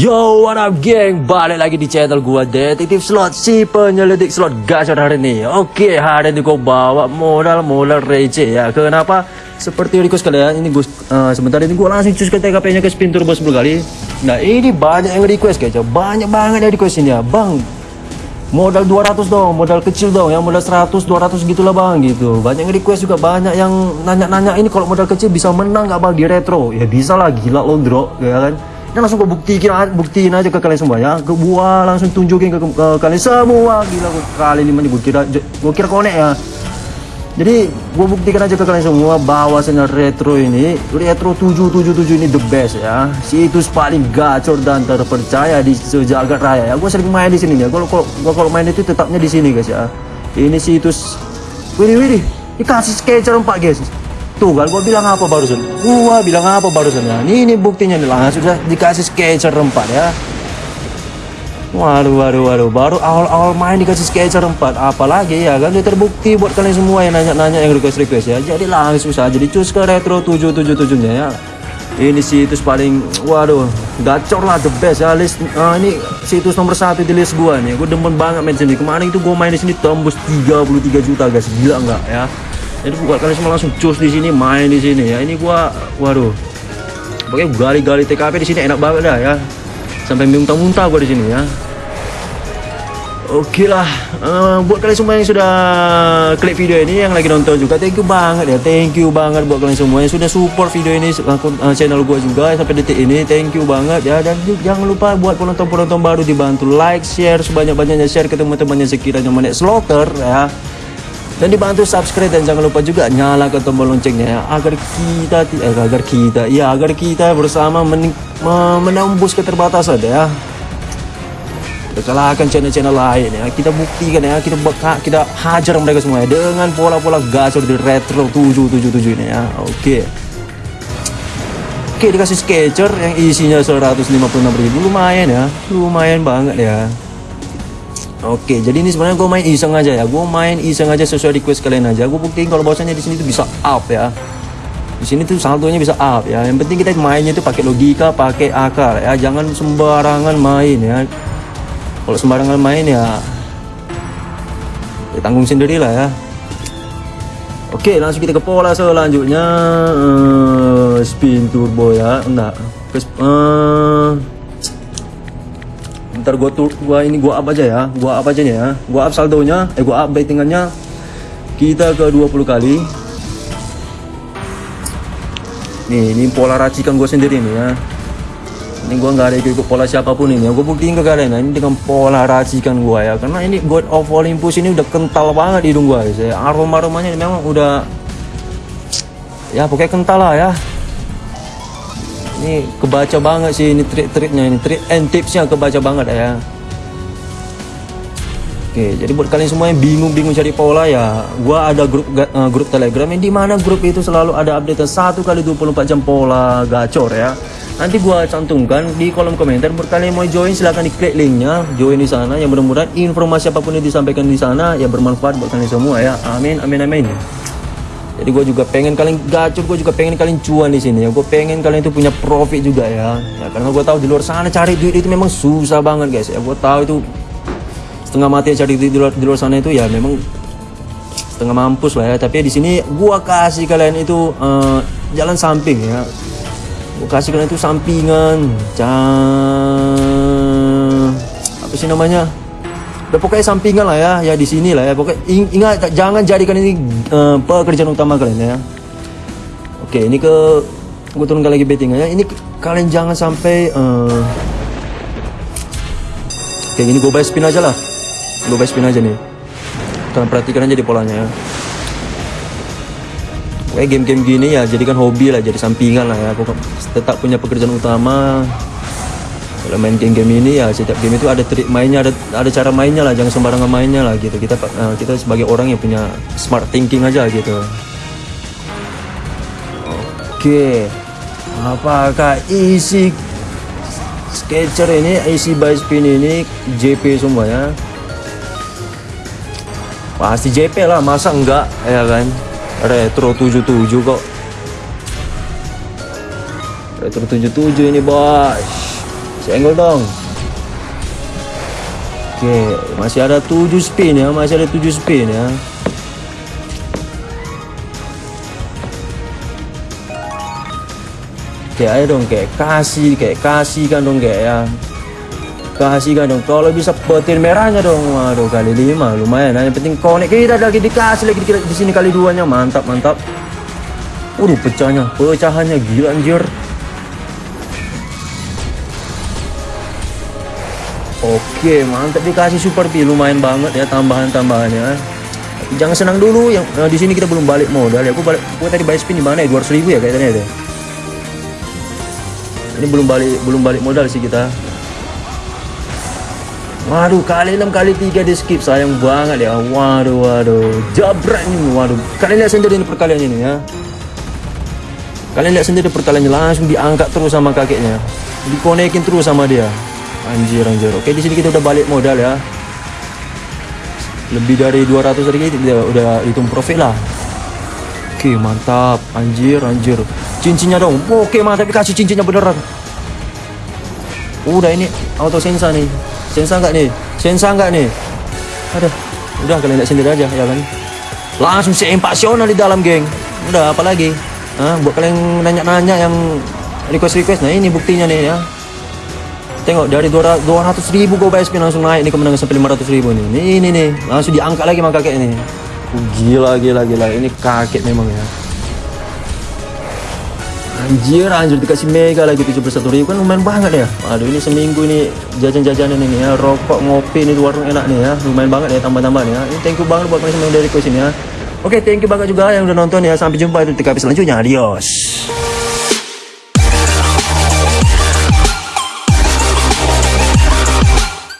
Yo, what up geng? Balik lagi di channel gua Detektif Slot Si penyelidik slot gacor hari ini. Oke, hari ini gua bawa modal-modal receh ya. Kenapa? Seperti request kalian Ini gua, uh, sebentar ini gua langsung cus ke TKP nya ke spin turbo 10 kali. Nah ini banyak yang request guys ya. Banyak banget yang request ini ya. Bang, modal 200 dong modal kecil dong ya. Modal 100 200 gitulah bang gitu. Banyak yang request juga banyak yang nanya-nanya ini kalau modal kecil bisa menang nggak bang di retro? Ya bisa lah gila lo bro ya kan dan langsung gue buktiin, buktiin aja ke kalian semua ya. Gue gua langsung tunjukin ke, ke, ke kalian semua. Gila gue kali ini gue kira gue kira konek ya. Jadi gue buktikan aja ke kalian semua bahwasanya retro ini retro 777 ini the best ya. Situs paling gacor dan terpercaya di sejagat raya ya. Gue sering main di sini ya. Kalau kalau main itu tetapnya di sini guys ya. Ini situs Wih wih dikasih sketcher 4 guys Tuh kan gua bilang apa barusan? Gua bilang apa barusan ya? Ini, ini buktinya nih langsung sudah dikasih sketcher rempat ya. Waduh, waduh, waduh, baru awal-awal main dikasih sketcher rempat apalagi ya kan, dia terbukti buat kalian semua yang nanya-nanya yang request-request ya, jadi langsung saja dicus ke retro 777 nya ya. Ini situs paling, waduh, gacor lah the best ya, list, uh, ini situs nomor satu di list gua nih, gua demen banget main sini, kemarin itu gua main di sini tembus 33 juta guys, gila nggak ya? Jadi buat kalian semua langsung cus di sini main di sini. Ya ini gua waduh. Pokoknya gali-gali TKP di sini enak banget dah ya. Sampai muntah-muntah gua di sini ya. Oke lah, uh, buat kalian semua yang sudah klik video ini, yang lagi nonton juga, thank you banget ya, thank you banget buat kalian semua yang sudah support video ini, uh, channel gue juga sampai detik ini, thank you banget ya, dan jangan lupa buat penonton-penonton baru dibantu like, share sebanyak-banyaknya, share ke teman-teman yang sekiranya menek slaughter ya, dan dibantu subscribe dan jangan lupa juga nyalakan tombol loncengnya ya agar kita eh, agar kita ya agar kita bersama men, menembus keterbatasan ya. Kita kalahkan channel-channel lain ya kita buktikan ya kita beka, kita hajar mereka semua ya dengan pola-pola gacor di retro 777 ini ya oke. Oke dikasih sketcher yang isinya 156 ribu lumayan ya lumayan banget ya Oke, jadi ini sebenarnya gue main iseng aja ya. Gue main iseng aja sesuai request kalian aja. Gue buktiin kalau bahwasanya di sini tuh bisa up ya. Di sini tuh saldonya bisa up ya. Yang penting kita mainnya itu pakai logika, pakai akal ya. Jangan sembarangan main ya. Kalau sembarangan main ya, ya tanggung sendiri lah ya. Oke, langsung kita ke pola selanjutnya. Uh, spin turbo ya. Enggak. Uh, ntar gua tuh gua ini gua up aja ya. Gua up aja ya. Gua up saldonya. Eh gua up bettingannya. Kita ke 20 kali. Nih ini pola racikan gua sendiri nih ya. Ini gua nggak ada ikut pola siapa pun ini ya. Gua buktiin ke kalian nah, ini dengan pola racikan gua ya. Karena ini God of Olympus ini udah kental banget hidung gua ya. Aroma aromanya memang udah ya pokoknya kental lah ya ini kebaca banget sih ini trik-triknya ini trik and tipsnya kebaca banget ya Oke, jadi buat kalian semua yang bingung-bingung cari pola ya, gua ada grup uh, grup Telegram yang di mana grup itu selalu ada update satu kali 24 jam pola gacor ya. Nanti gua cantumkan di kolom komentar buat kalian mau join silahkan diklik linknya, join di sana. Yang mudah-mudahan informasi apa pun yang disampaikan di sana ya bermanfaat buat kalian semua ya. Amin, amin, amin jadi gue juga pengen kalian gacor gue juga pengen kalian cuan di sini. Ya gue pengen kalian itu punya profit juga ya. Ya karena gue tahu di luar sana cari duit itu memang susah banget guys. Ya gue tahu itu setengah mati cari duit di luar, di luar sana itu ya memang setengah mampus lah ya. Tapi di sini gue kasih kalian itu uh, jalan samping ya. Gue kasih kalian itu sampingan. Cang... apa sih namanya udah pokoknya sampingan lah ya ya di sini lah ya. Pokoknya ingat jangan jadikan ini uh, pekerjaan utama kalian ya. Oke ini ke gue turunkan lagi bettingnya ini kalian jangan sampai uh, gini gue bayar spin aja lah. Gue bayar spin aja nih. Kalian perhatikan aja di polanya ya. Kayak game-game gini ya jadikan hobi lah jadi sampingan lah ya. Pokok tetap punya pekerjaan utama kalau main game-game ini ya setiap game itu ada trik mainnya ada ada cara mainnya lah jangan sembarangan mainnya lah gitu. Kita uh, kita sebagai orang yang punya smart thinking aja gitu. Oke. Apakah isi sketcher ini isi by spin ini JP semua ya? Pasti JP lah masa enggak? Ya kan? Retro 77 kok. Retro 77 ini bos senggol dong. Oke masih ada 7 spin ya masih ada 7 spin ya. Oke ayo dong kayak kasih kayak kasih kan dong kayak ya. Kasih kan dong kalau bisa petir merahnya dong. Waduh kali lima lumayan. Nah, yang penting connect. Kita lagi dikasih lagi di sini kali duanya. Mantap mantap. Waduh pecahnya pecahannya gila anjir Oke mantap dikasih super P lumayan banget ya tambahan-tambahannya. Jangan senang dulu yang nah, di sini kita belum balik modal. Ya aku balik aku tadi bayar spin di mana ya? 200 ribu ya kayaknya deh ini belum balik belum balik modal sih kita. Waduh kali 6 kali 3 di skip. Sayang banget ya. Waduh waduh. Jabrak ini waduh. Kalian lihat sendiri ini perkalian ini ya. Kalian lihat sendiri perkaliannya. Langsung diangkat terus sama kakeknya. Dikonekin terus sama dia Anjir anjir Oke di sini kita udah balik modal ya Lebih dari 200 ribu kita udah hitung profit lah Oke mantap Anjir anjir Cincinnya dong Oke mantap dikasih cincinnya beneran Udah ini auto sensa nih Sensa nggak nih? Sensa nggak nih? Ada. Udah kalian lihat sendiri aja ya kan. Langsung seempasional di dalam, geng. Udah apalagi? Hah, buat kalian nanya-nanya yang request-request. Nah, ini buktinya nih ya. Tengok dari 200 ribu gue BSP langsung naik nih kemenangan sampai 500 ribu nih. Ini ini nih langsung diangkat lagi sama kakek ini. Gila gila gila ini kakek memang ya. Anjir, anjir dikasih mega lagi 71 ribu kan lumayan banget ya. Aduh ini seminggu ini jajan-jajanan ini ya, rokok, ngopi ini di warung enak nih ya. Lumayan banget ya tambah-tambah nih ya. Ini thank you banget buat kalian semua yang dari request ini ya. Oke, thank you banget juga yang udah nonton ya. Sampai jumpa di TKP selanjutnya. Adios.